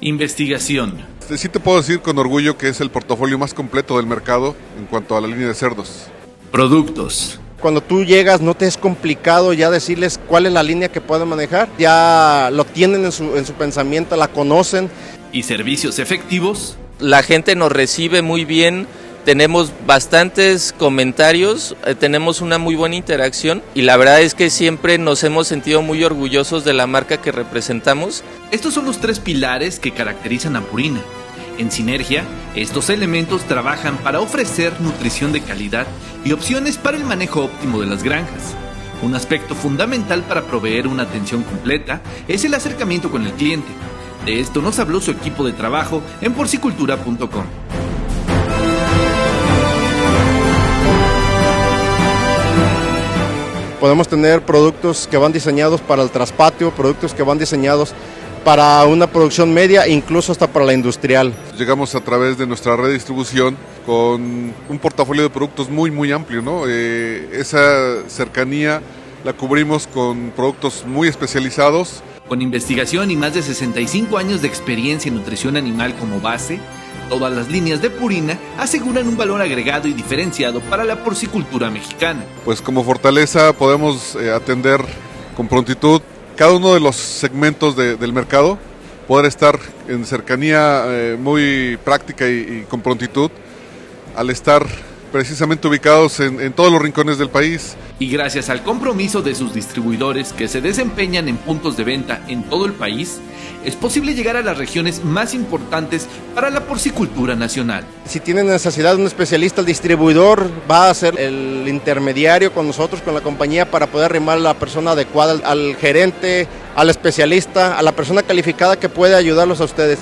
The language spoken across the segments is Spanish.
Investigación. Sí te puedo decir con orgullo que es el portafolio más completo del mercado en cuanto a la línea de cerdos. Productos. Cuando tú llegas no te es complicado ya decirles cuál es la línea que pueden manejar. Ya lo tienen en su, en su pensamiento, la conocen. ¿Y servicios efectivos? La gente nos recibe muy bien tenemos bastantes comentarios, eh, tenemos una muy buena interacción y la verdad es que siempre nos hemos sentido muy orgullosos de la marca que representamos. Estos son los tres pilares que caracterizan a Purina. En sinergia, estos elementos trabajan para ofrecer nutrición de calidad y opciones para el manejo óptimo de las granjas. Un aspecto fundamental para proveer una atención completa es el acercamiento con el cliente. De esto nos habló su equipo de trabajo en porcicultura.com. Podemos tener productos que van diseñados para el traspatio, productos que van diseñados para una producción media, incluso hasta para la industrial. Llegamos a través de nuestra red de distribución con un portafolio de productos muy, muy amplio. ¿no? Eh, esa cercanía la cubrimos con productos muy especializados. Con investigación y más de 65 años de experiencia en nutrición animal como base, Todas las líneas de Purina aseguran un valor agregado y diferenciado para la porcicultura mexicana. Pues como fortaleza podemos eh, atender con prontitud cada uno de los segmentos del mercado, poder estar en cercanía eh, muy práctica y, con prontitud al estar precisamente ubicados en, todos los rincones del país. Y gracias al compromiso de sus distribuidores que se desempeñan en puntos de venta en todo el país, es posible llegar a las regiones más importantes para la porcicultura nacional. Si tienen necesidad de un especialista, el distribuidor va a ser el intermediario con nosotros, con la compañía, para poder arrimar a la persona adecuada, al gerente, al especialista, a la persona calificada que puede ayudarlos a ustedes.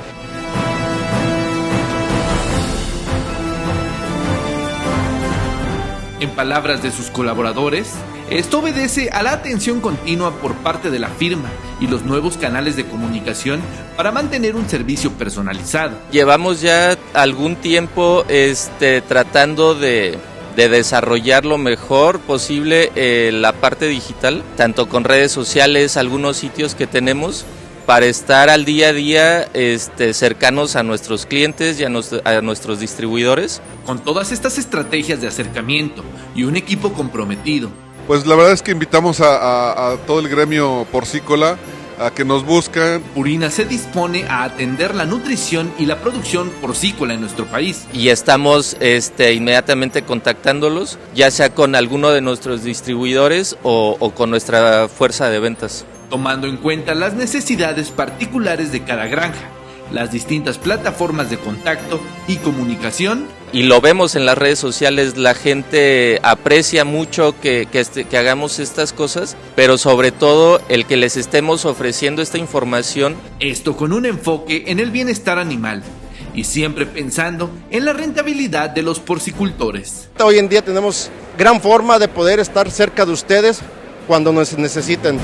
En palabras de sus colaboradores, esto obedece a la atención continua por parte de la firma y los nuevos canales de comunicación para mantener un servicio personalizado. Llevamos ya algún tiempo este, tratando de, desarrollar lo mejor posible eh, la parte digital, tanto con redes sociales, algunos sitios que tenemos, para estar al día a día este, cercanos a nuestros clientes y a, nuestros distribuidores. Con todas estas estrategias de acercamiento y un equipo comprometido. Pues la verdad es que invitamos a, todo el gremio porcícola a que nos busquen. Purina se dispone a atender la nutrición y la producción porcícola en nuestro país. Y estamos este, inmediatamente contactándolos, ya sea con alguno de nuestros distribuidores o con nuestra fuerza de ventas tomando en cuenta las necesidades particulares de cada granja, las distintas plataformas de contacto y comunicación. Y lo vemos en las redes sociales, la gente aprecia mucho que, este, que hagamos estas cosas, pero sobre todo el que les estemos ofreciendo esta información. Esto con un enfoque en el bienestar animal y siempre pensando en la rentabilidad de los porcicultores. Hoy en día tenemos gran forma de poder estar cerca de ustedes cuando nos necesiten.